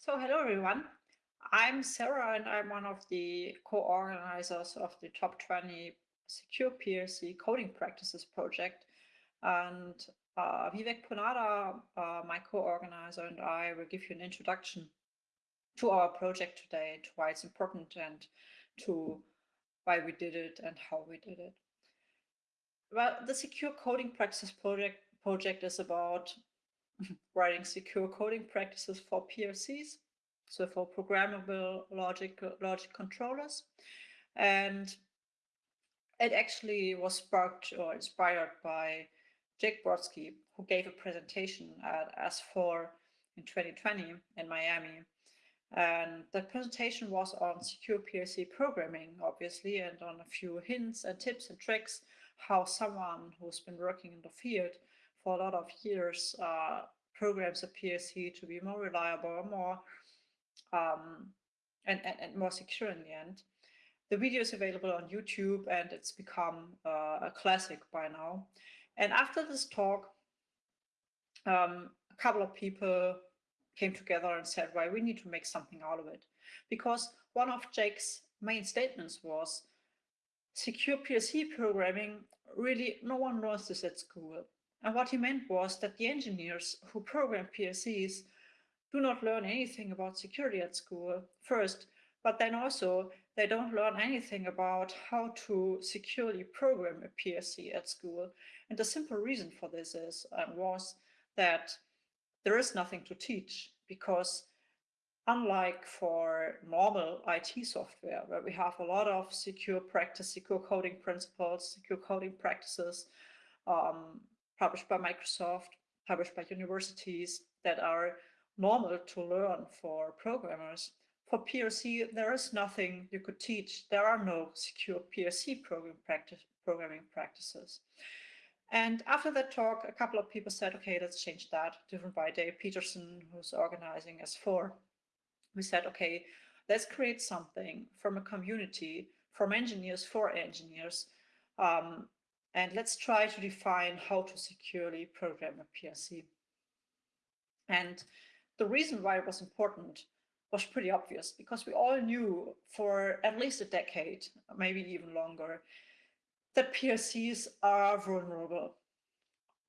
So hello everyone. I'm Sarah and I'm one of the co-organizers of the Top 20 Secure PLC Coding Practices project. And uh, Vivek Ponnada, uh, my co-organizer, and I will give you an introduction to our project today, to why it's important and to why we did it and how we did it. Well, the Secure Coding Practices project, project is about writing secure coding practices for PLCs, so for programmable logic, logic controllers. And it actually was sparked or inspired by Jake Brodsky, who gave a presentation at S4 in 2020 in Miami. And the presentation was on secure PLC programming, obviously, and on a few hints and tips and tricks how someone who's been working in the field for a lot of years uh, programs a PLC to be more reliable, more um, and, and, and, more secure in the end. The video is available on YouTube and it's become uh, a classic by now. And after this talk, um, a couple of people came together and said, well, we need to make something out of it. Because one of Jake's main statements was, secure PLC programming, really no one learns this at school. And what he meant was that the engineers who program PLCs do not learn anything about security at school first, but then also they don't learn anything about how to securely program a PLC at school. And the simple reason for this is um, was that there is nothing to teach because unlike for normal IT software, where we have a lot of secure practice, secure coding principles, secure coding practices, um, published by Microsoft, published by universities that are normal to learn for programmers. For PLC, there is nothing you could teach. There are no secure PLC program practice, programming practices. And after that talk, a couple of people said, okay, let's change that, driven by Dale Peterson, who's organizing S4. We said, okay, let's create something from a community, from engineers for engineers, um, and let's try to define how to securely program a PLC. And the reason why it was important was pretty obvious because we all knew for at least a decade, maybe even longer, that PLCs are vulnerable.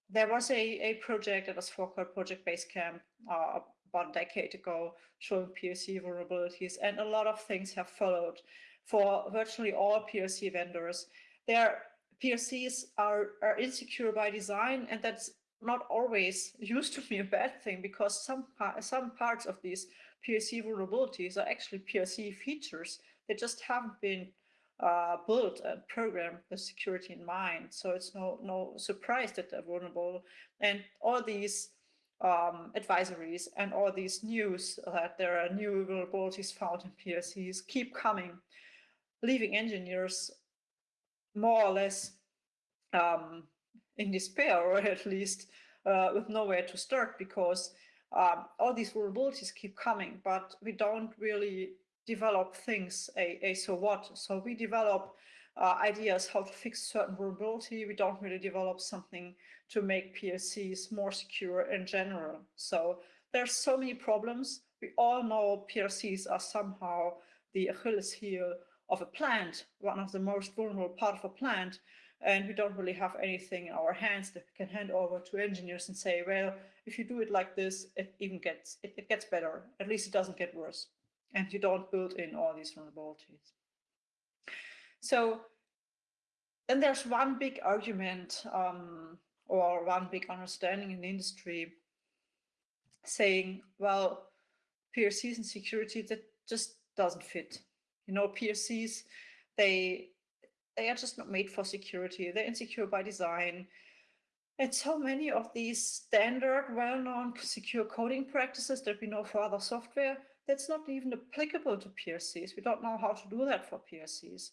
There was a, a project that was called Project Basecamp uh, about a decade ago showing PLC vulnerabilities and a lot of things have followed for virtually all PLC vendors. There PLCs are, are insecure by design, and that's not always used to be a bad thing because some, some parts of these PLC vulnerabilities are actually PLC features. They just haven't been uh, built and programmed with security in mind. So it's no, no surprise that they're vulnerable. And all these um, advisories and all these news that there are new vulnerabilities found in PLCs keep coming, leaving engineers more or less um, in despair, or at least uh, with nowhere to start, because um, all these vulnerabilities keep coming, but we don't really develop things a, a so what. So we develop uh, ideas how to fix certain vulnerability. We don't really develop something to make PLCs more secure in general. So there's so many problems. We all know PLCs are somehow the Achilles heel of a plant, one of the most vulnerable part of a plant. And we don't really have anything in our hands that we can hand over to engineers and say, well, if you do it like this, it even gets, it, it gets better. At least it doesn't get worse. And you don't build in all these vulnerabilities. So then there's one big argument um, or one big understanding in the industry saying, well, PLCs and security, that just doesn't fit. You know, PLCs, they they are just not made for security. They're insecure by design. And so many of these standard, well-known secure coding practices that we know for other software, that's not even applicable to PLCs. We don't know how to do that for PLCs.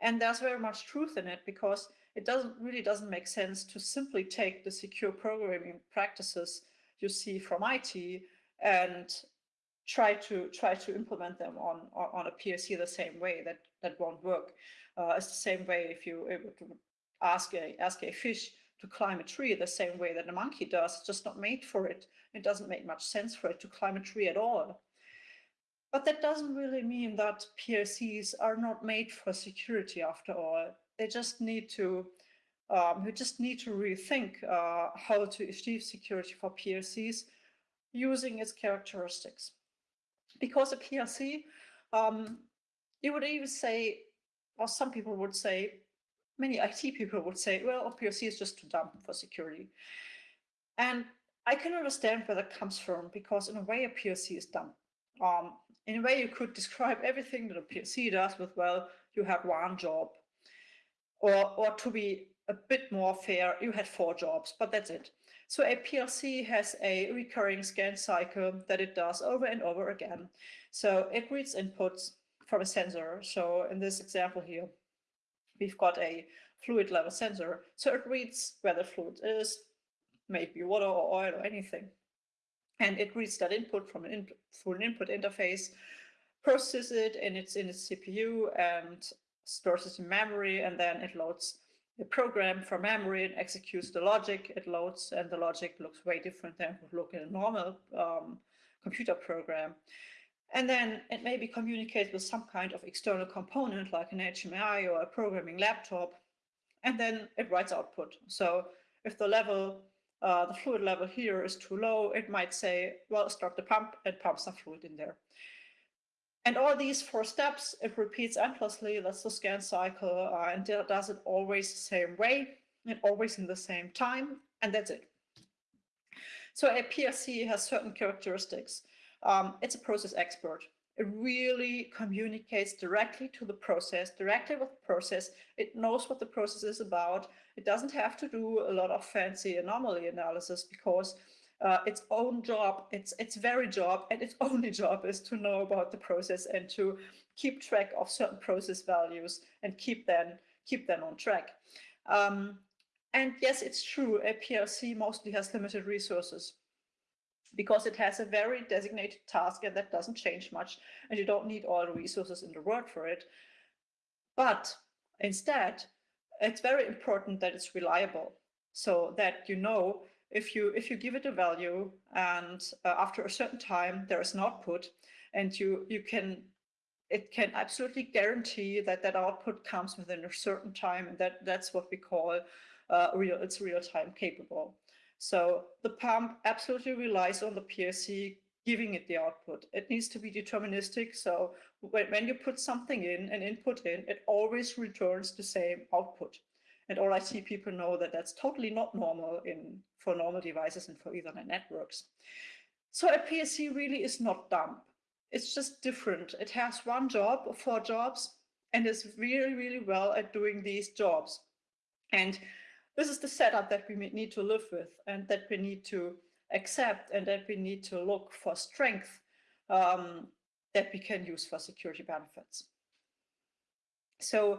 And there's very much truth in it because it doesn't really doesn't make sense to simply take the secure programming practices you see from IT and try to try to implement them on on a PLC the same way. That that won't work. Uh, it's the same way if you ask a ask a fish to climb a tree the same way that a monkey does. It's just not made for it. It doesn't make much sense for it to climb a tree at all. But that doesn't really mean that PLCs are not made for security after all. They just need to, um, just need to rethink uh, how to achieve security for PLCs using its characteristics. Because a PLC, um, you would even say, or some people would say, many IT people would say, well, a PLC is just too dumb for security. And I can understand where that comes from because in a way a PLC is dumb. Um, in a way you could describe everything that a PLC does with, well, you have one job. Or, or to be a bit more fair, you had four jobs, but that's it. So a PLC has a recurring scan cycle that it does over and over again. So it reads inputs from a sensor. So in this example here, we've got a fluid level sensor. So it reads where the fluid is, maybe water or oil or anything. And it reads that input from an input through an input interface, processes it and it's in its CPU and stores it in memory, and then it loads the program from memory and executes the logic it loads, and the logic looks way different than would look in a normal um, computer program. And then it maybe communicates with some kind of external component like an HMI or a programming laptop, and then it writes output. So if the level, uh, the fluid level here is too low, it might say, well, start the pump and pump some fluid in there. And all these four steps, it repeats endlessly. That's the scan cycle, uh, and does it always the same way and always in the same time, and that's it. So a PLC has certain characteristics. Um, it's a process expert. It really communicates directly to the process, directly with the process. It knows what the process is about. It doesn't have to do a lot of fancy anomaly analysis because uh, its own job, its its very job, and its only job is to know about the process and to keep track of certain process values and keep them keep them on track. Um, and yes, it's true, a PLC mostly has limited resources because it has a very designated task and that doesn't change much and you don't need all the resources in the world for it. But instead, it's very important that it's reliable so that you know if you if you give it a value and uh, after a certain time there is an output and you you can it can absolutely guarantee that that output comes within a certain time and that that's what we call uh, real it's real time capable so the pump absolutely relies on the PLC giving it the output. It needs to be deterministic. So when, when you put something in, an input in, it always returns the same output. And all IT people know that that's totally not normal in for normal devices and for Ethernet networks. So a PLC really is not dumb. It's just different. It has one job or four jobs and is really, really well at doing these jobs. And this is the setup that we need to live with and that we need to accept and that we need to look for strength um, that we can use for security benefits. So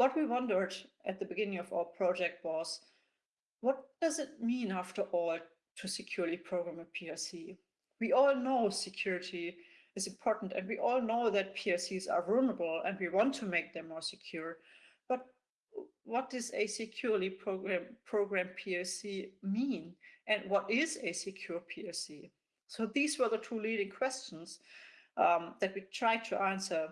what we wondered at the beginning of our project was, what does it mean after all to securely program a PLC? We all know security is important and we all know that PLCs are vulnerable and we want to make them more secure. But what does a securely program, program PLC mean? And what is a secure PLC? So these were the two leading questions um, that we tried to answer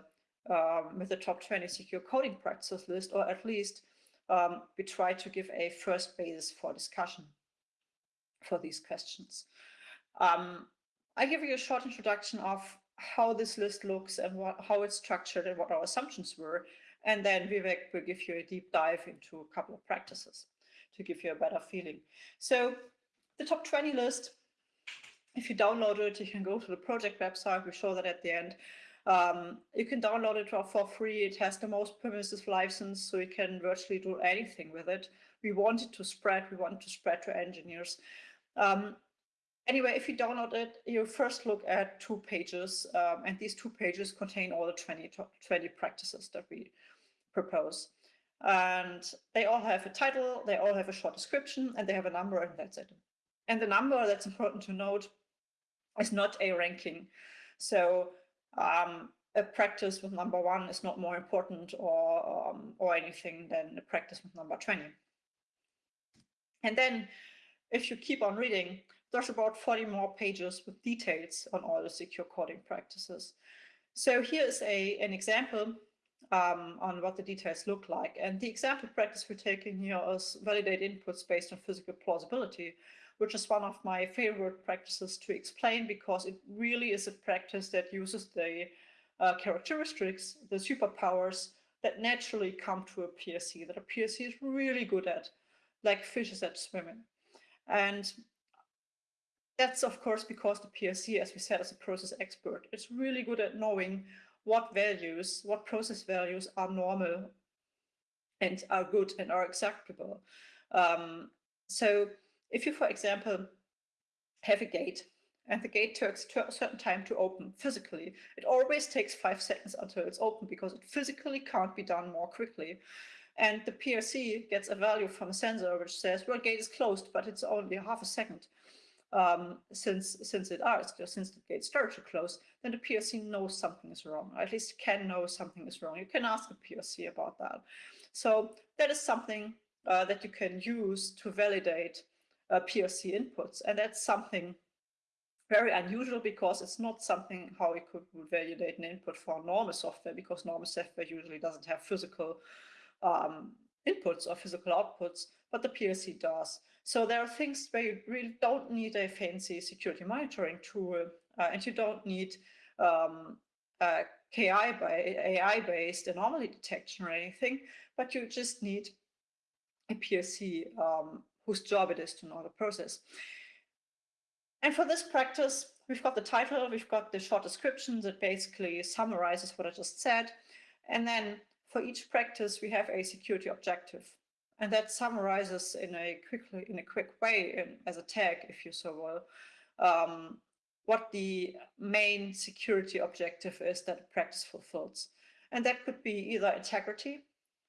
um, with the top 20 secure coding practices list, or at least um, we try to give a first basis for discussion for these questions. Um, I give you a short introduction of how this list looks and what, how it's structured and what our assumptions were. And then Vivek will give you a deep dive into a couple of practices to give you a better feeling. So the top 20 list, if you download it, you can go to the project website. We show that at the end. Um, you can download it for free. It has the most permissive license, so you can virtually do anything with it. We want it to spread. We want to spread to engineers. Um, anyway, if you download it, you first look at two pages, um, and these two pages contain all the 20, 20 practices that we propose. And they all have a title, they all have a short description, and they have a number, and that's it. And the number that's important to note is not a ranking. So um, a practice with number one is not more important or, um, or anything than a practice with number 20. And then if you keep on reading, there's about 40 more pages with details on all the secure coding practices. So here's a, an example um, on what the details look like. And the example practice we're taking here is validate inputs based on physical plausibility, which is one of my favorite practices to explain because it really is a practice that uses the uh, characteristics, the superpowers that naturally come to a PLC, that a PLC is really good at, like fishes at swimming. And that's of course because the PLC, as we said, is a process expert. It's really good at knowing what values, what process values are normal and are good and are acceptable. Um, so if you, for example, have a gate and the gate takes a certain time to open physically, it always takes five seconds until it's open because it physically can't be done more quickly. And the PLC gets a value from a sensor which says, well, gate is closed, but it's only half a second um, since since it is, since the gate started to close, then the PLC knows something is wrong, or at least can know something is wrong. You can ask the PLC about that. So that is something uh, that you can use to validate uh, PLC inputs. And that's something very unusual because it's not something how we could validate an input for normal software because normal software usually doesn't have physical um, inputs or physical outputs, but the PLC does. So there are things where you really don't need a fancy security monitoring tool uh, and you don't need um, KI by AI-based anomaly detection or anything, but you just need a PRC um, whose job it is to know the process. And for this practice, we've got the title, we've got the short description that basically summarizes what I just said. And then for each practice, we have a security objective. And that summarizes in a quickly in a quick way in, as a tag, if you so will, um, what the main security objective is that practice fulfills. And that could be either integrity,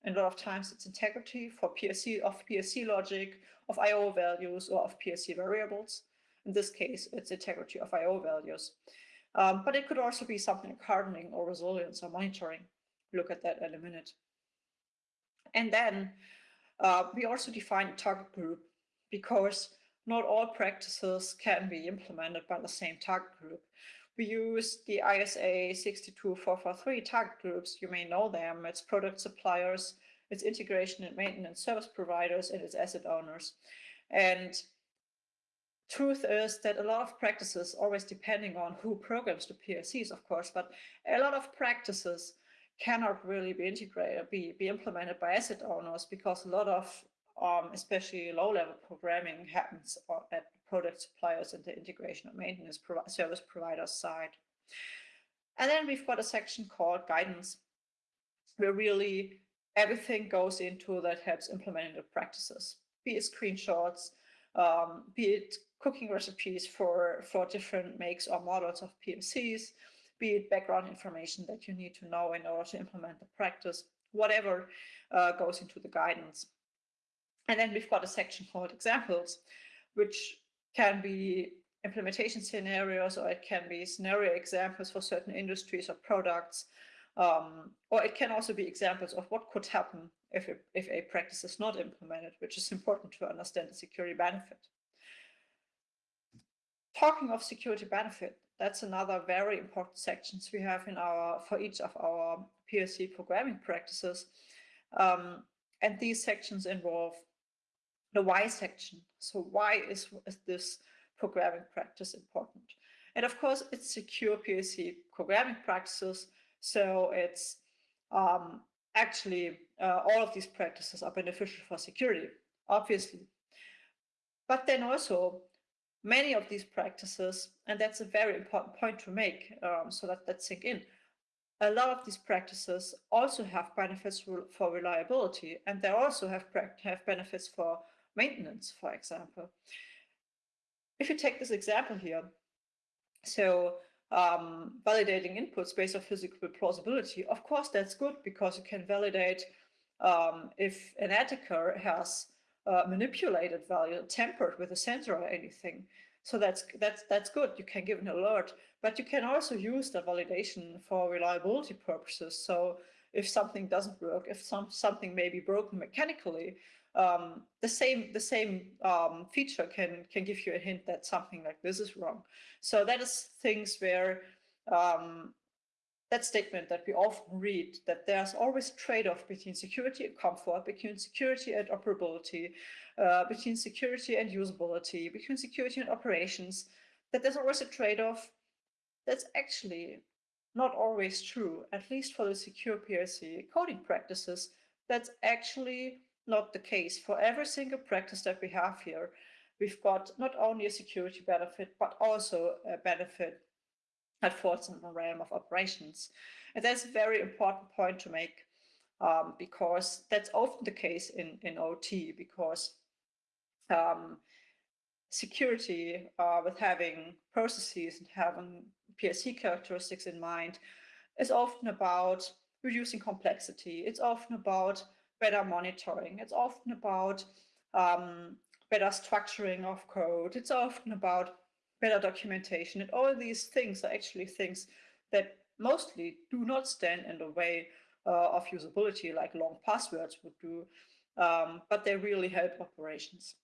and a lot of times it's integrity for PLC of PLC logic, of IO values, or of PLC variables. In this case, it's integrity of IO values. Um, but it could also be something like hardening or resilience or monitoring. Look at that in a minute. And then uh, we also define a target group because not all practices can be implemented by the same target group. We use the ISA 62443 target groups. You may know them. It's product suppliers, it's integration and maintenance service providers, and it's asset owners. And truth is that a lot of practices, always depending on who programs the PLCs, of course, but a lot of practices cannot really be integrated, be, be implemented by asset owners because a lot of, um, especially low-level programming happens at product suppliers and the integration of maintenance service providers side. And then we've got a section called guidance, where really everything goes into that helps implementing the practices, be it screenshots, um, be it cooking recipes for, for different makes or models of PLCs, be it background information that you need to know in order to implement the practice, whatever uh, goes into the guidance. And then we've got a section called examples, which can be implementation scenarios, or it can be scenario examples for certain industries or products, um, or it can also be examples of what could happen if a, if a practice is not implemented, which is important to understand the security benefit. Talking of security benefit, that's another very important sections we have in our for each of our PLC programming practices. Um, and these sections involve the why section. So why is, is this programming practice important? And of course, it's secure PLC programming practices. So it's um, actually uh, all of these practices are beneficial for security, obviously. But then also many of these practices, and that's a very important point to make, um, so that that sink in, a lot of these practices also have benefits for reliability, and they also have, have benefits for maintenance, for example. If you take this example here, so um, validating inputs based on physical plausibility, of course that's good because you can validate um, if an attacker has uh, manipulated value, tampered with a sensor or anything. So that's that's that's good. You can give an alert, but you can also use the validation for reliability purposes. So if something doesn't work, if some something may be broken mechanically, um, the same the same um, feature can can give you a hint that something like this is wrong. So that is things where um, that statement that we often read that there's always trade-off between security and comfort, between security and operability, uh, between security and usability, between security and operations, that there's always a trade-off. That's actually not always true, at least for the secure PLC coding practices. That's actually not the case. For every single practice that we have here, we've got not only a security benefit, but also a benefit that falls in the realm of operations. And that's a very important point to make um, because that's often the case in, in OT because um, security uh, with having processes and having PLC characteristics in mind is often about reducing complexity. It's often about better monitoring. It's often about um, better structuring of code. It's often about better documentation. And all these things are actually things that mostly do not stand in the way uh, of usability like long passwords would do, um, but they really help operations.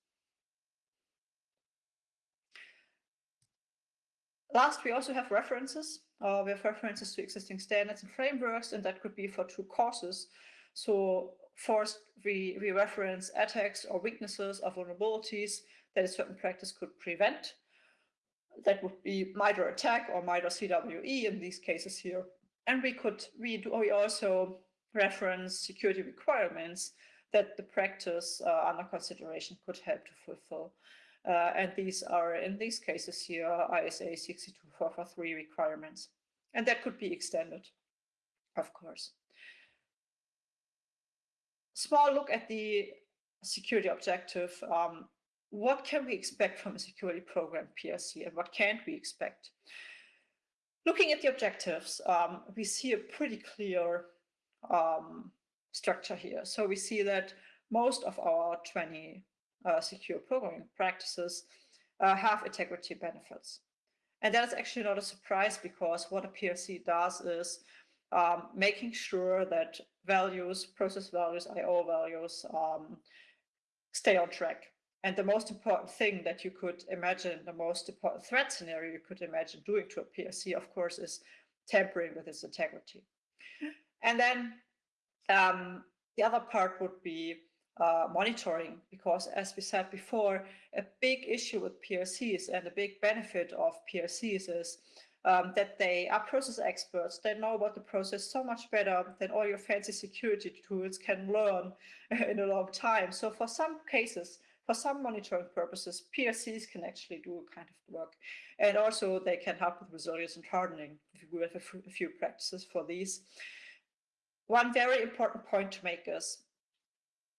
Last, we also have references. Uh, we have references to existing standards and frameworks, and that could be for two courses. So first, we, we reference attacks or weaknesses or vulnerabilities that a certain practice could prevent that would be MITRE ATT&CK or MITRE CWE in these cases here. And we could we, do, we also reference security requirements that the practice uh, under consideration could help to fulfill. Uh, and these are, in these cases here, ISA 62443 requirements. And that could be extended, of course. Small look at the security objective. Um, what can we expect from a security program PLC and what can't we expect? Looking at the objectives, um, we see a pretty clear um, structure here. So we see that most of our 20 uh, secure programming practices uh, have integrity benefits. And that is actually not a surprise because what a PLC does is um, making sure that values, process values, IO values um, stay on track. And the most important thing that you could imagine, the most important threat scenario you could imagine doing to a PLC, of course, is tampering with its integrity. And then um, the other part would be uh, monitoring, because as we said before, a big issue with PLCs and a big benefit of PLCs is um, that they are process experts. They know about the process so much better than all your fancy security tools can learn in a long time. So for some cases, for some monitoring purposes, PLCs can actually do a kind of work. And also they can help with resilience and hardening. We have a few practices for these. One very important point to make is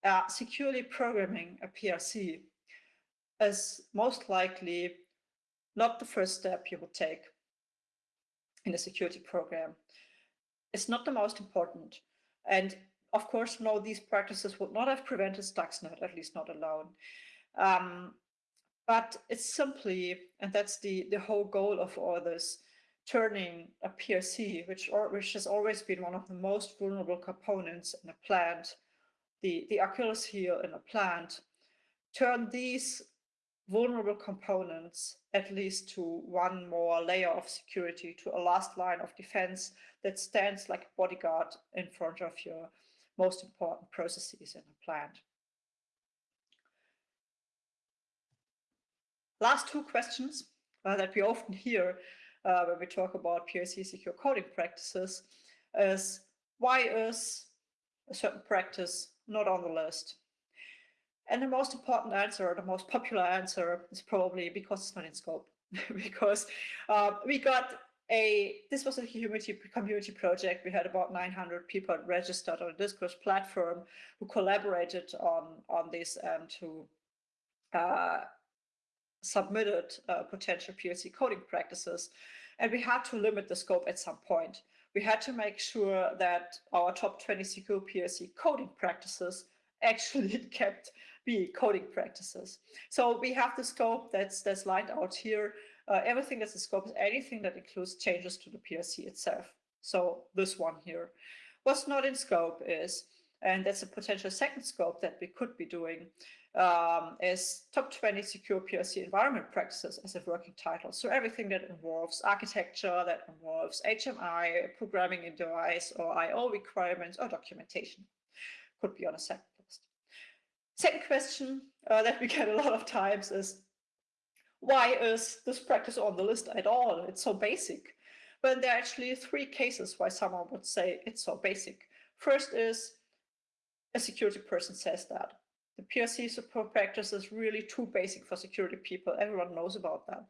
uh, securely programming a PLC is most likely not the first step you would take in a security program. It's not the most important. And of course, no, these practices would not have prevented Stuxnet, at least not alone. Um, but it's simply, and that's the, the whole goal of all this, turning a PLC, which, or, which has always been one of the most vulnerable components in a plant, the, the Achilles heel in a plant, turn these vulnerable components at least to one more layer of security, to a last line of defense that stands like a bodyguard in front of your most important processes in a plant. Last two questions uh, that we often hear uh, when we talk about PLC secure coding practices is why is a certain practice not on the list? And the most important answer, the most popular answer is probably because it's not in scope. because uh, we got a, this was a community, community project. We had about 900 people registered on a Discourse platform who collaborated on, on this and who uh, submitted uh, potential PLC coding practices. And we had to limit the scope at some point. We had to make sure that our top 20 secure PLC coding practices actually kept be coding practices. So we have the scope that's that's lined out here uh, everything that's in scope is anything that includes changes to the PLC itself. So this one here. What's not in scope is and that's a potential second scope that we could be doing, um, is top 20 secure PLC environment practices as a working title. So everything that involves architecture, that involves HMI, programming in device or IO requirements or documentation could be on a second. Second question uh, that we get a lot of times is, why is this practice on the list at all? It's so basic. But there are actually three cases why someone would say it's so basic. First is a security person says that. The PLC support practice is really too basic for security people. Everyone knows about that.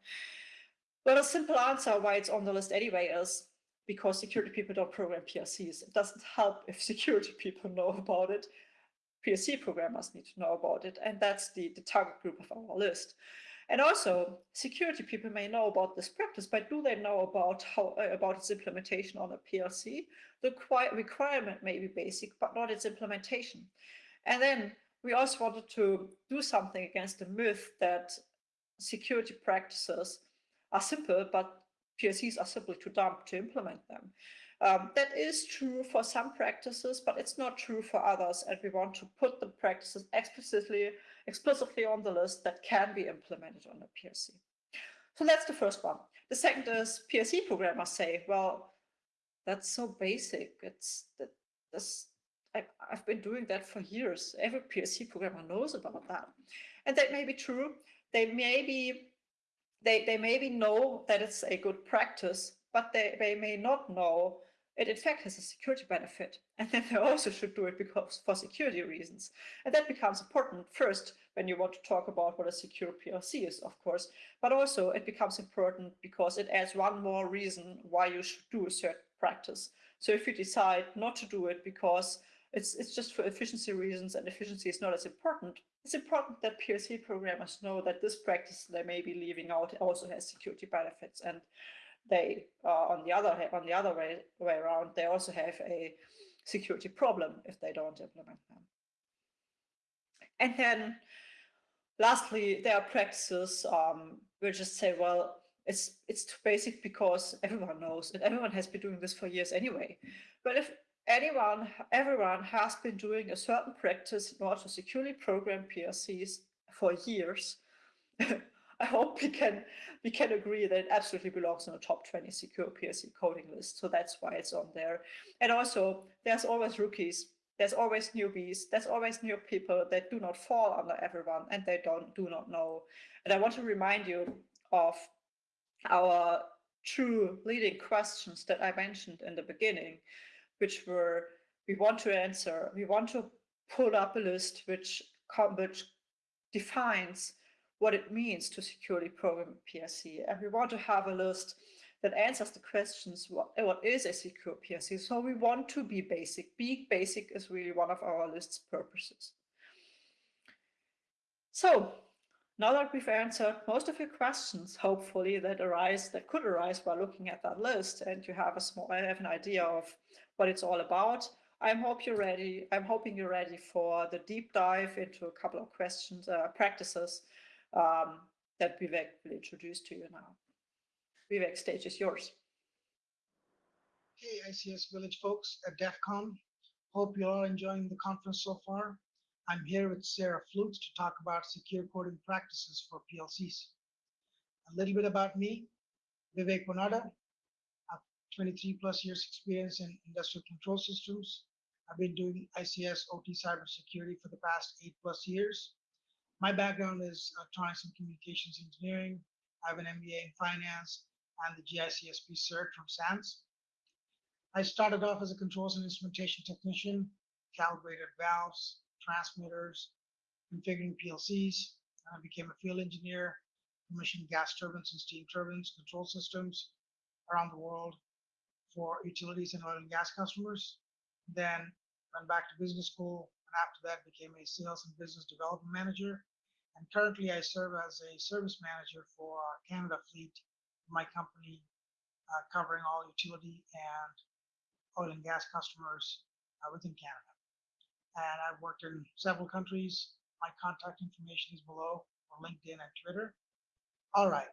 But a simple answer why it's on the list anyway is because security people don't program PLCs. It doesn't help if security people know about it. PLC programmers need to know about it. And that's the, the target group of our list. And also, security people may know about this practice, but do they know about how uh, about its implementation on a PLC? The requirement may be basic, but not its implementation. And then we also wanted to do something against the myth that security practices are simple, but PLCs are simply too dumb to implement them. Um, that is true for some practices, but it's not true for others. And we want to put the practices explicitly, explicitly on the list that can be implemented on a PLC. So that's the first one. The second is PLC programmers say, well, that's so basic. It's that this I, have been doing that for years. Every PLC programmer knows about that. And that may be true. They maybe they, they maybe know that it's a good practice, but they, they may not know it in fact has a security benefit. And then they also should do it because for security reasons. And that becomes important first when you want to talk about what a secure PLC is, of course, but also it becomes important because it adds one more reason why you should do a certain practice. So if you decide not to do it because it's, it's just for efficiency reasons and efficiency is not as important, it's important that PLC programmers know that this practice they may be leaving out also has security benefits and they uh, on the other on the other way, way around they also have a security problem if they don't implement them. And then lastly, there are practices um, which just say, well, it's it's too basic because everyone knows and everyone has been doing this for years anyway. But if anyone, everyone has been doing a certain practice in order to securely program PLCs for years, I hope we can we can agree that it absolutely belongs on the top 20 secure PLC coding list. So that's why it's on there. And also, there's always rookies. There's always newbies. There's always new people that do not fall under everyone and they don't do not know. And I want to remind you of our true leading questions that I mentioned in the beginning, which were we want to answer, we want to pull up a list which, which defines what it means to securely program a. And we want to have a list that answers the questions, what, what is a secure PLC? So we want to be basic. Being basic is really one of our list's purposes. So now that we've answered most of your questions, hopefully that arise, that could arise while looking at that list and you have a small, have an idea of what it's all about. I'm hope you're ready. I'm hoping you're ready for the deep dive into a couple of questions, uh, practices um, that Vivek will introduce to you now. Vivek, stage is yours. Hey, ICS Village folks at DEF CON. Hope you're all enjoying the conference so far. I'm here with Sarah Fluchs to talk about secure coding practices for PLCs. A little bit about me, Vivek Ponnada. I have 23 plus years experience in industrial control systems. I've been doing ICS OT cybersecurity for the past eight plus years. My background is electronics and communications engineering. I have an MBA in finance and the GICSP cert from SANS. I started off as a controls and instrumentation technician, calibrated valves, transmitters, configuring PLCs. I became a field engineer, commissioned gas turbines and steam turbines, control systems around the world for utilities and oil and gas customers. Then went back to business school, and after that became a sales and business development manager and currently I serve as a service manager for Canada Fleet, my company uh, covering all utility and oil and gas customers uh, within Canada. And I've worked in several countries. My contact information is below for LinkedIn and Twitter. All right,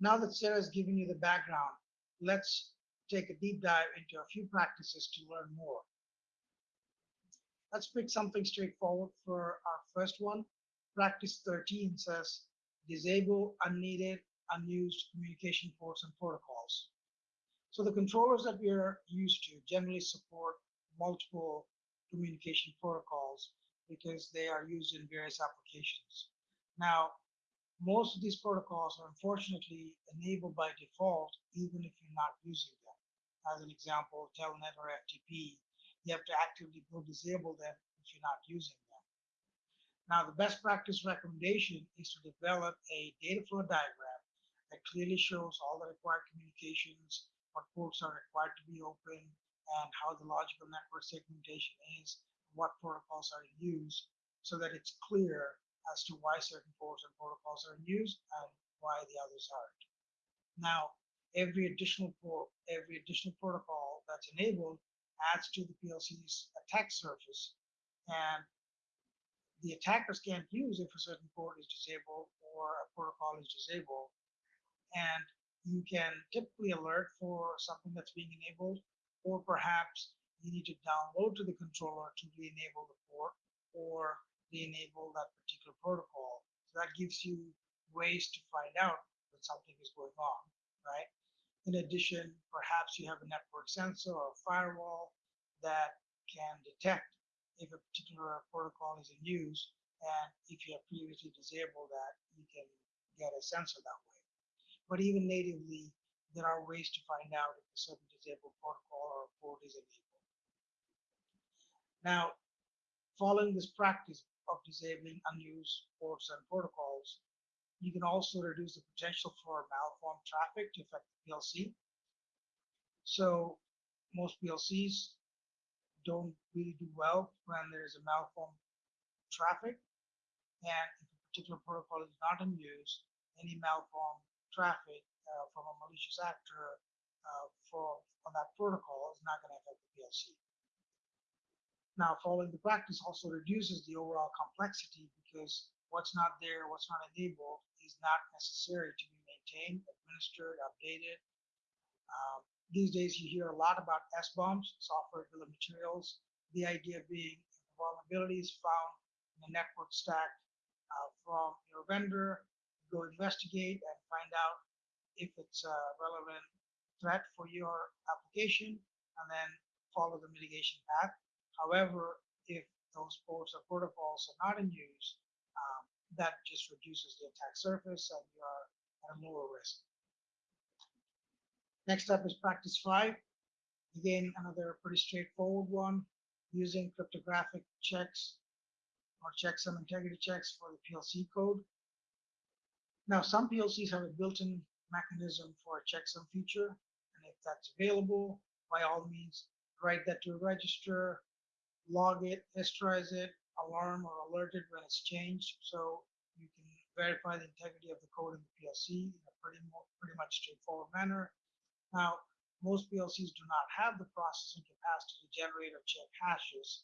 now that Sarah's given you the background, let's take a deep dive into a few practices to learn more. let's pick something straightforward for our first one. Practice 13 says disable unneeded, unused communication ports and protocols. So the controllers that we are used to generally support multiple communication protocols because they are used in various applications. Now, most of these protocols are unfortunately enabled by default, even if you're not using them. As an example, Telnet or FTP, you have to actively go disable them if you're not using them. Now, the best practice recommendation is to develop a data flow diagram that clearly shows all the required communications, what ports are required to be open, and how the logical network segmentation is, what protocols are used, so that it's clear as to why certain ports and protocols are used and why the others aren't. Now, every additional port, every additional protocol that's enabled adds to the PLC's attack surface, and the attackers can't use if a certain port is disabled or a protocol is disabled. And you can typically alert for something that's being enabled or perhaps you need to download to the controller to re-enable the port or re-enable that particular protocol. So that gives you ways to find out that something is going on, right? In addition, perhaps you have a network sensor or firewall that can detect if a particular protocol is in use, and if you have previously disabled that, you can get a sensor that way. But even natively, there are ways to find out if a certain disabled protocol or port is enabled. Now, following this practice of disabling unused ports and protocols, you can also reduce the potential for malformed traffic to affect the PLC. So most PLCs don't really do well when there's a malformed traffic. And if a particular protocol is not in use, any malformed traffic uh, from a malicious actor uh, for on that protocol is not going to affect the PLC. Now, following the practice also reduces the overall complexity because what's not there, what's not enabled, is not necessary to be maintained, administered, updated. Um, these days, you hear a lot about SBOMs, software bill of materials. The idea being is found in the network stack uh, from your vendor, go investigate and find out if it's a relevant threat for your application, and then follow the mitigation path. However, if those ports or protocols are not in use, um, that just reduces the attack surface and you are at a lower risk. Next up is practice five. Again, another pretty straightforward one, using cryptographic checks or checksum integrity checks for the PLC code. Now, some PLCs have a built-in mechanism for a checksum feature, and if that's available, by all means, write that to a register, log it, historize it, alarm or alert it when it's changed. So you can verify the integrity of the code in the PLC in a pretty, pretty much straightforward manner. Now, most PLCs do not have the processing capacity to generate or check hashes.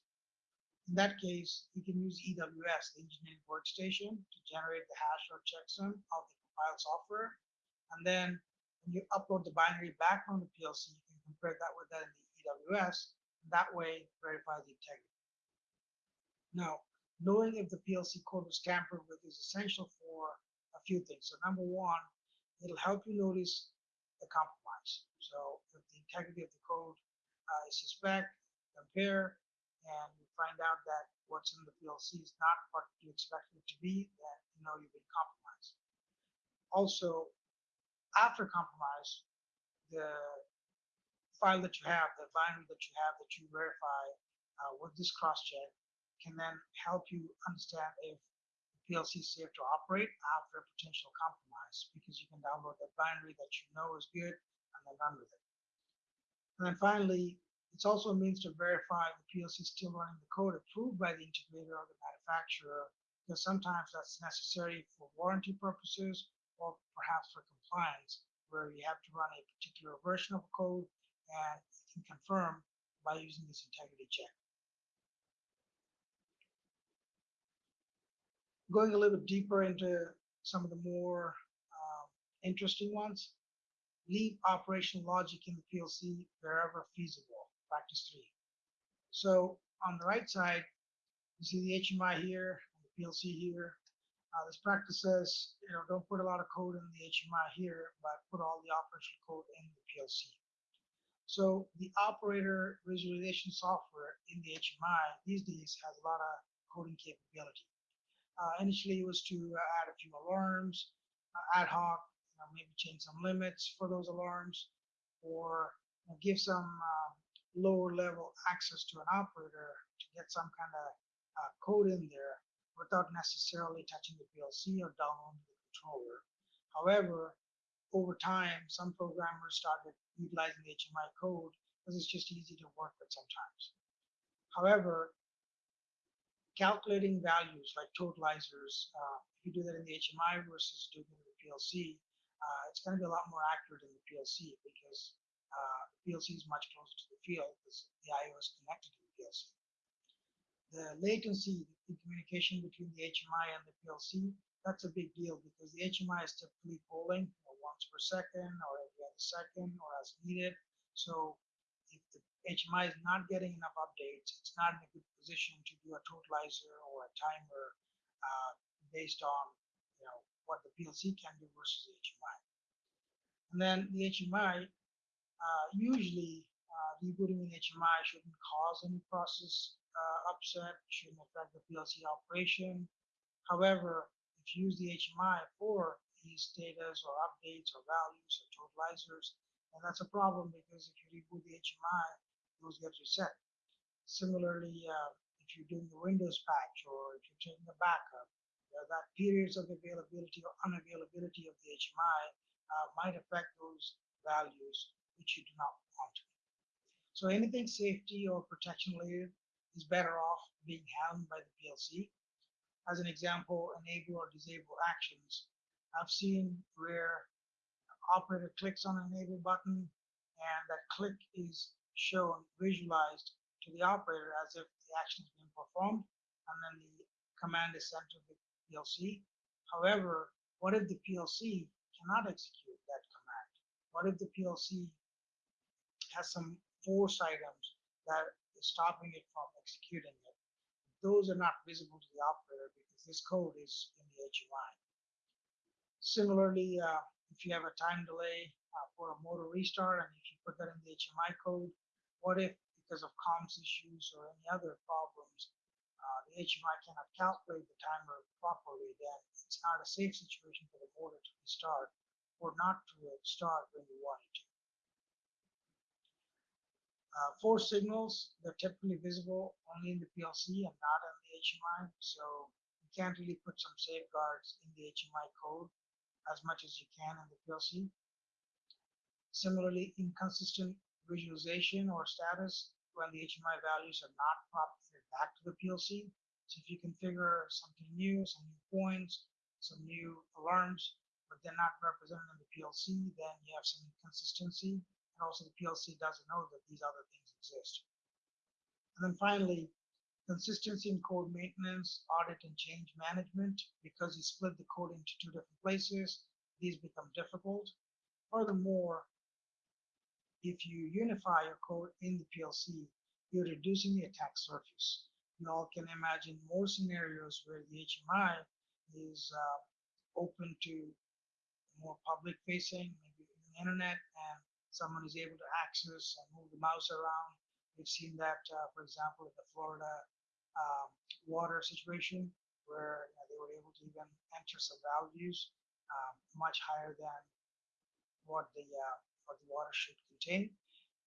In that case, you can use EWS, the engineering workstation, to generate the hash or checksum of the compiled software. And then when you upload the binary back from the PLC, you can compare that with that in the EWS, that way verify the integrity. Now, knowing if the PLC code was tampered with is essential for a few things. So number one, it'll help you notice the compromise. So if the integrity of the code uh, is suspect, compare, and you find out that what's in the PLC is not what you expect it to be, then you know you've been compromised. Also, after compromise, the file that you have, the binary that you have that you verify uh, with this cross-check can then help you understand if PLC safe to operate after a potential compromise because you can download that binary that you know is good and then run with it. And then finally, it's also a means to verify the PLC is still running the code approved by the integrator or the manufacturer because sometimes that's necessary for warranty purposes or perhaps for compliance where you have to run a particular version of code and you can confirm by using this integrity check. Going a little bit deeper into some of the more um, interesting ones, leave operational logic in the PLC wherever feasible, practice three. So on the right side, you see the HMI here, the PLC here. Uh, this practice says, you know, don't put a lot of code in the HMI here, but put all the operational code in the PLC. So the operator visualization software in the HMI these days has a lot of coding capability. Uh, initially, it was to uh, add a few alarms, uh, ad hoc, you know, maybe change some limits for those alarms, or you know, give some uh, lower level access to an operator to get some kind of uh, code in there without necessarily touching the PLC or downloading the controller. However, over time, some programmers started utilizing HMI code because it's just easy to work with sometimes. However, calculating values like totalizers, uh, if you do that in the HMI versus doing it in the PLC, uh, it's going to be a lot more accurate in the PLC because uh, PLC is much closer to the field because the I/O is connected to the PLC. The latency in communication between the HMI and the PLC, that's a big deal because the HMI is typically polling you know, once per second or every other second or as needed. So HMI is not getting enough updates, it's not in a good position to do a totalizer or a timer uh, based on you know what the PLC can do versus the HMI. And then the HMI, uh, usually uh, rebooting an HMI shouldn't cause any process uh, upset, shouldn't affect the PLC operation. However, if you use the HMI for these data or updates or values or totalizers, then that's a problem because if you reboot the HMI, those get reset. Similarly, uh, if you're doing the Windows patch or if you're taking a backup, uh, that periods of availability or unavailability of the HMI uh, might affect those values which you do not want. So anything safety or protection related is better off being handled by the PLC. As an example, enable or disable actions. I've seen where operator clicks on an enable button and that click is shown, visualized to the operator as if the action is being performed and then the command is sent to the PLC. However, what if the PLC cannot execute that command? What if the PLC has some force items that is stopping it from executing it? Those are not visible to the operator because this code is in the HMI. Similarly, uh, if you have a time delay uh, for a motor restart and if you put that in the HMI code, what if because of comms issues or any other problems, uh, the HMI cannot calculate the timer properly, then it's not a safe situation for the motor to restart or not to start when you want it to. Uh, force signals, they're typically visible only in the PLC and not in the HMI, so you can't really put some safeguards in the HMI code as much as you can in the PLC. Similarly, inconsistent visualization or status when the HMI values are not propagated back to the PLC. So if you configure something new, some new points, some new alarms, but they're not represented in the PLC, then you have some inconsistency. And also the PLC doesn't know that these other things exist. And then finally, consistency in code maintenance, audit and change management, because you split the code into two different places, these become difficult. Furthermore, if you unify your code in the PLC, you're reducing the attack surface. You all can imagine more scenarios where the HMI is uh, open to more public facing, maybe the internet, and someone is able to access and move the mouse around. We've seen that, uh, for example, in the Florida um, water situation, where you know, they were able to even enter some values um, much higher than what the uh, what the water should contain.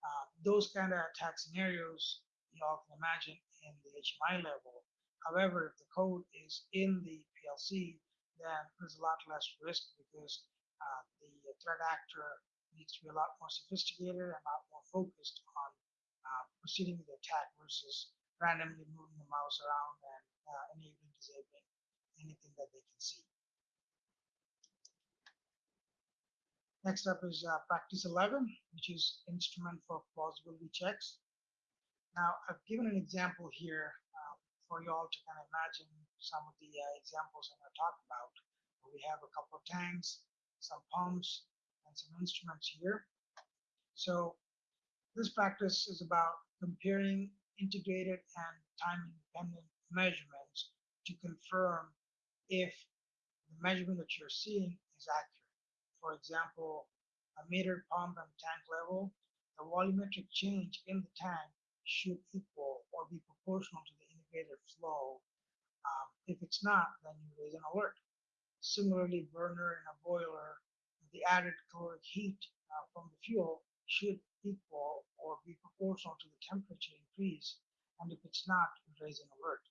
Uh, those kind of attack scenarios you all can imagine in the HMI level. However, if the code is in the PLC, then there's a lot less risk because uh, the threat actor needs to be a lot more sophisticated and a lot more focused on uh, proceeding with the attack versus randomly moving the mouse around and uh, enabling, disabling anything that they can see. Next up is uh, practice 11, which is instrument for plausibility checks. Now, I've given an example here uh, for you all to kind of imagine some of the uh, examples I'm going to talk about. We have a couple of tanks, some pumps, and some instruments here. So this practice is about comparing integrated and time-independent measurements to confirm if the measurement that you're seeing is accurate. For example, a meter pump and tank level, the volumetric change in the tank should equal or be proportional to the indicated flow. Um, if it's not, then you raise an alert. Similarly, burner in a boiler, the added caloric heat uh, from the fuel should equal or be proportional to the temperature increase. And if it's not, you raise an alert.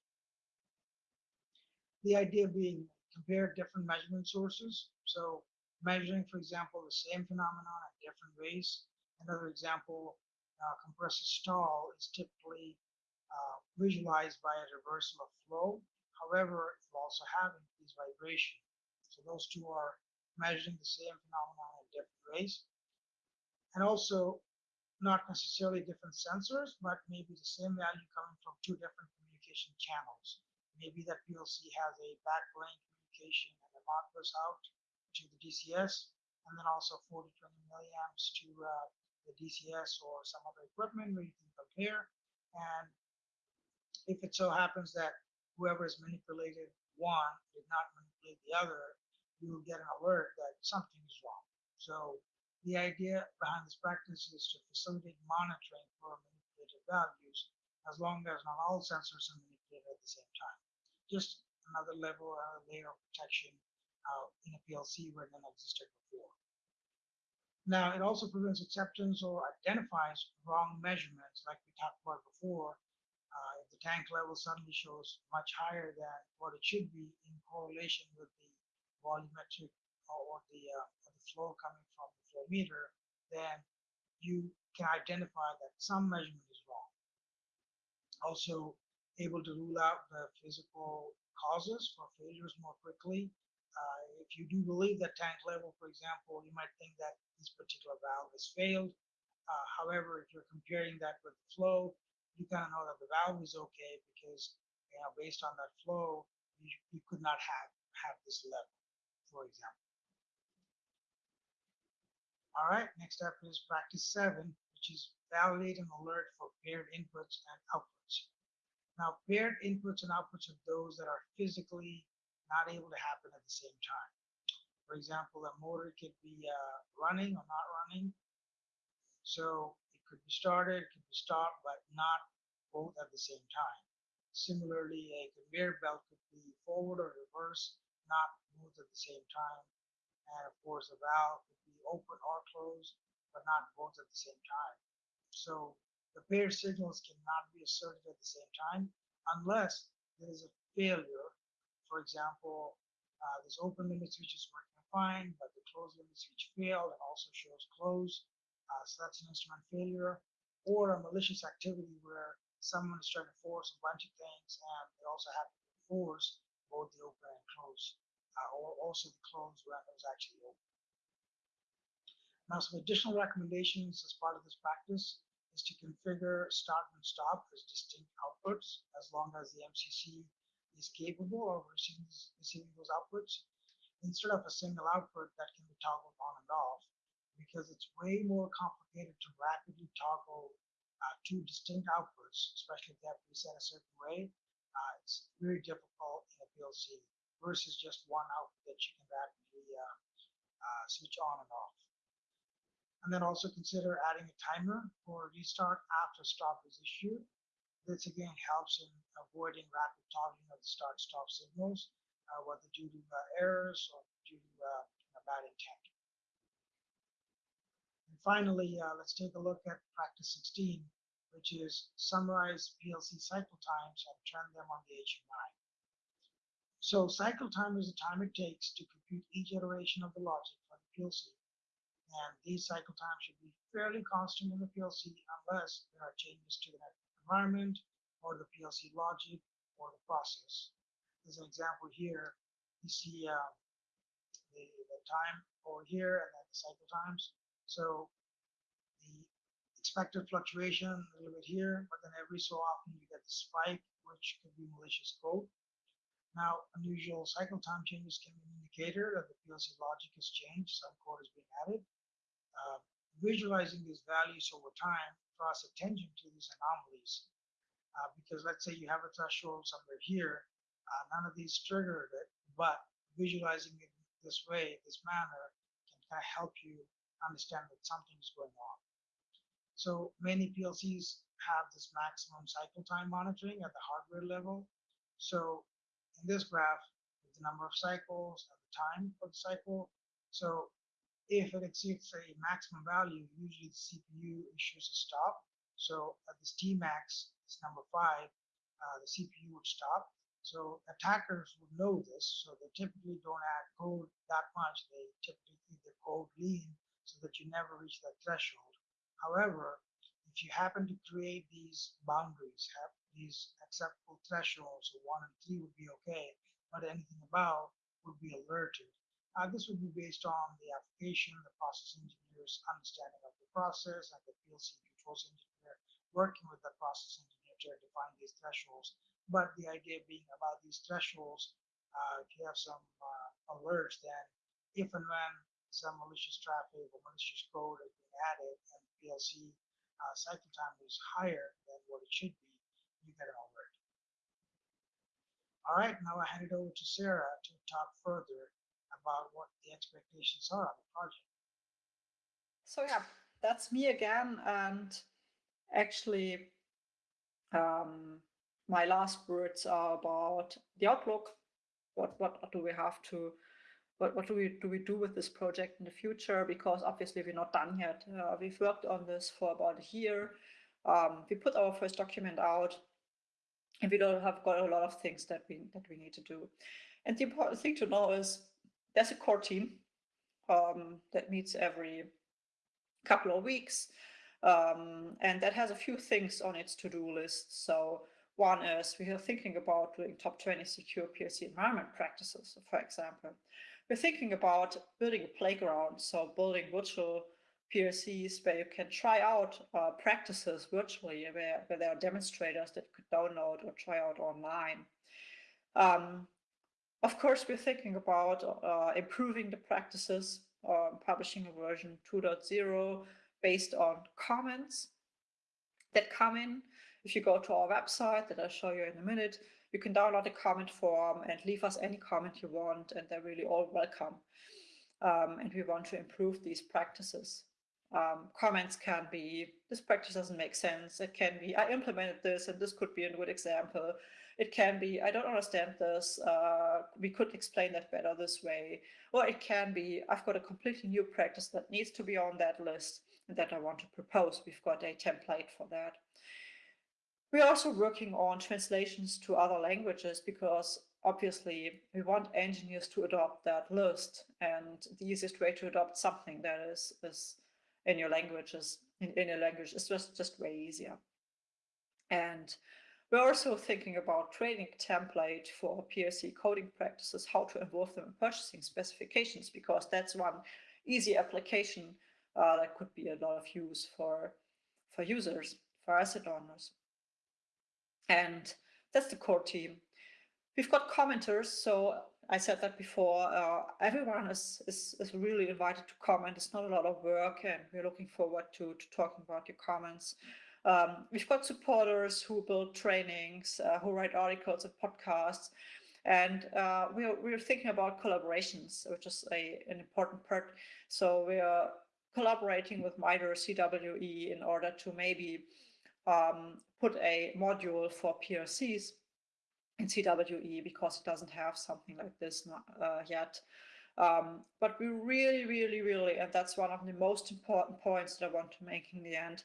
The idea being compare different measurement sources. So measuring, for example, the same phenomenon at different ways. Another example, uh, compressor stall is typically uh, visualized by a reversal of flow. However, will also have increased vibration. So those two are measuring the same phenomenon in different ways. And also not necessarily different sensors, but maybe the same value coming from two different communication channels. Maybe that PLC has a backplane communication and a Modbus out to the DCS, and then also 40, 20 milliamps to uh, the DCS or some other equipment where you can compare. And if it so happens that whoever is manipulated one did not manipulate the other, you will get an alert that something is wrong. So the idea behind this practice is to facilitate monitoring for manipulated values as long as not all sensors are manipulated at the same time. Just another level, another layer of protection uh, in a PLC where none existed before. Now, it also prevents acceptance or identifies wrong measurements like we talked about before. Uh, if the tank level suddenly shows much higher than what it should be in correlation with the volumetric or the, uh, or the flow coming from the flow meter, then you can identify that some measurement is wrong. Also, able to rule out the physical causes for failures more quickly if you do believe that tank level, for example, you might think that this particular valve has failed. Uh, however, if you're comparing that with the flow, you kind of know that the valve is okay because, you know, based on that flow, you, you could not have, have this level, for example. All right, next up is practice seven, which is validate and alert for paired inputs and outputs. Now, paired inputs and outputs are those that are physically not able to happen at the same time. For example, a motor could be uh, running or not running. So it could be started, it could be stopped, but not both at the same time. Similarly, a conveyor belt could be forward or reverse, not both at the same time. And of course, a valve could be open or closed, but not both at the same time. So the paired signals cannot be asserted at the same time unless there is a failure for example, uh, this open limit switch is working fine, but the closed limit switch failed and also shows close. Uh, so that's an instrument failure or a malicious activity where someone is trying to force a bunch of things and they also have to force both the open and close, uh, or also the close when it was actually open. Now, some additional recommendations as part of this practice is to configure start and stop as distinct outputs as long as the MCC is capable of receiving, receiving those outputs instead of a single output that can be toggled on and off because it's way more complicated to rapidly toggle uh, two distinct outputs, especially if they have to be set a certain way. Uh, it's very difficult in a PLC versus just one output that you can rapidly uh, uh, switch on and off. And then also consider adding a timer for restart after stop is issued this again helps in avoiding rapid toggling of the start-stop signals, uh, whether due to uh, errors or due to uh, bad intent. And finally, uh, let's take a look at practice 16, which is summarize PLC cycle times and turn them on the HMI. So cycle time is the time it takes to compute each iteration of the logic for the PLC. And these cycle times should be fairly constant in the PLC unless there are changes to the network environment or the PLC logic or the process. As an example here, you see uh, the, the time over here and then the cycle times. So the expected fluctuation a little bit here, but then every so often you get the spike, which could be malicious code. Now, unusual cycle time changes can be an indicator that the PLC logic has changed, some code is being added. Uh, visualizing these values over time draws attention to these anomalies. uh, because let's say you have a threshold somewhere here, uh, none of these triggered it, but visualizing it this way, this manner, can kind of help you understand that something is going on. So many PLCs have this maximum cycle time monitoring at the hardware level. So in this graph, the number of cycles and the time for the cycle. So if it exceeds a maximum value, usually the CPU issues a stop. So at this Tmax, it's number five, uh, the CPU would stop. So attackers would know this, so they typically don't add code that much. They typically keep the code lean so that you never reach that threshold. However, if you happen to create these boundaries, have these acceptable thresholds, so one and three would be okay, but anything above would be alerted. Uh, this would be based on the application, the process engineer's understanding of the process, and the PLC controls engineer working with the process engineer to define these thresholds. But the idea being about these thresholds, uh, if you have some uh, alerts, then if and when some malicious traffic or malicious code has been added and PLC uh, cycle time is higher than what it should be, you get an alert. All right, now I hand it over to Sarah to talk further about what the expectations are of the project. So yeah, that's me again, and actually, um, my last words are about the outlook. What what do we have to? What what do we do we do with this project in the future? Because obviously we're not done yet. Uh, we've worked on this for about a year. Um, we put our first document out, and we don't have got a lot of things that we that we need to do. And the important thing to know is there's a core team um, that meets every couple of weeks. Um, and that has a few things on its to-do list. So one is we are thinking about doing top 20 secure PLC environment practices, for example. We're thinking about building a playground, so building virtual PLCs where you can try out uh, practices virtually, where, where there are demonstrators that you could download or try out online. Um, of course, we're thinking about uh, improving the practices, uh, publishing a version 2.0 based on comments that come in. If you go to our website that I'll show you in a minute, you can download a comment form and leave us any comment you want, and they're really all welcome. Um, and we want to improve these practices. Um, comments can be, this practice doesn't make sense. It can be, I implemented this and this could be a good example. It can be, I don't understand this. Uh, we could explain that better this way. Or it can be, I've got a completely new practice that needs to be on that list and that I want to propose. We've got a template for that. We're also working on translations to other languages because obviously we want engineers to adopt that list and the easiest way to adopt something that is, is in your languages, in, in your language is just, just way easier. And we're also thinking about training template for PLC coding practices, how to involve them in purchasing specifications, because that's one easy application uh, that could be a lot of use for, for users, for asset owners. And that's the core team. We've got commenters, so I said that before, uh, everyone is, is, is really invited to comment. It's not a lot of work and we're looking forward to, to talking about your comments. Um, we've got supporters who build trainings, uh, who write articles and podcasts. And uh, we're, we're thinking about collaborations, which is a, an important part. So we are collaborating with MITRE CWE in order to maybe um, put a module for PLCs in CWE because it doesn't have something like this uh, yet. Um, but we really, really, really, and that's one of the most important points that I want to make in the end,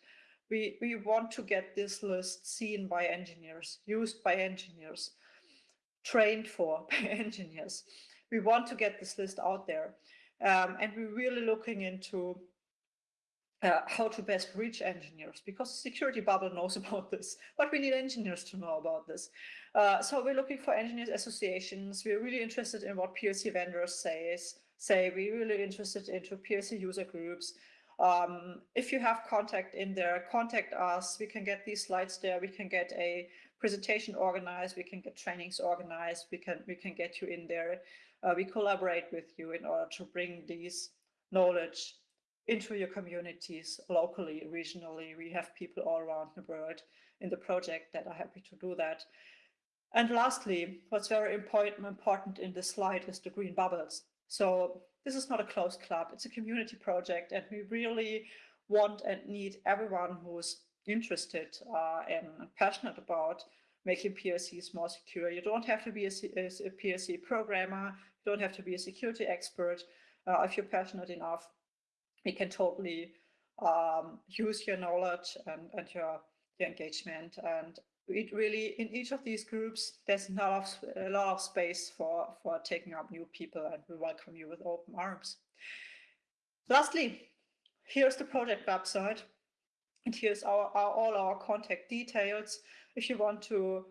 we, we want to get this list seen by engineers, used by engineers, trained for by engineers. We want to get this list out there. Um, and we're really looking into uh, how to best reach engineers because security bubble knows about this, but we need engineers to know about this. Uh, so we're looking for engineers associations. We're really interested in what PLC vendors say. Say we're really interested into PLC user groups. Um, if you have contact in there, contact us. We can get these slides there. We can get a presentation organized. We can get trainings organized. We can we can get you in there. Uh, we collaborate with you in order to bring these knowledge into your communities locally, regionally. We have people all around the world in the project that are happy to do that. And lastly, what's very important, important in this slide is the green bubbles. So this is not a closed club, it's a community project and we really want and need everyone who's interested uh, and passionate about making PLCs more secure. You don't have to be a, PLC programmer, you don't have to be a security expert. Uh, if you're passionate enough, we can totally um, use your knowledge and, and your, your engagement. And it really, in each of these groups, there's a lot of, a lot of space for, for taking up new people and we welcome you with open arms. Lastly, here's the project website. And here's our, our, all our contact details. If you want to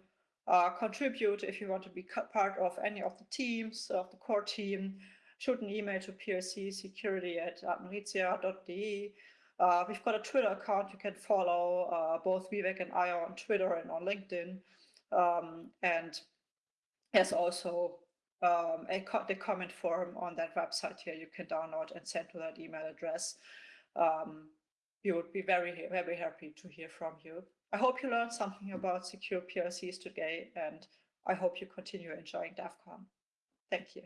uh, contribute, if you want to be part of any of the teams, of the core team, shoot an email to security at admeritia.de. Uh, we've got a Twitter account you can follow, uh, both Vivek and I are on Twitter and on LinkedIn. Um, and there's also um, a co the comment form on that website here you can download and send to that email address. Um, we would be very, very happy to hear from you. I hope you learned something about secure PLCs today, and I hope you continue enjoying DEF CON. Thank you.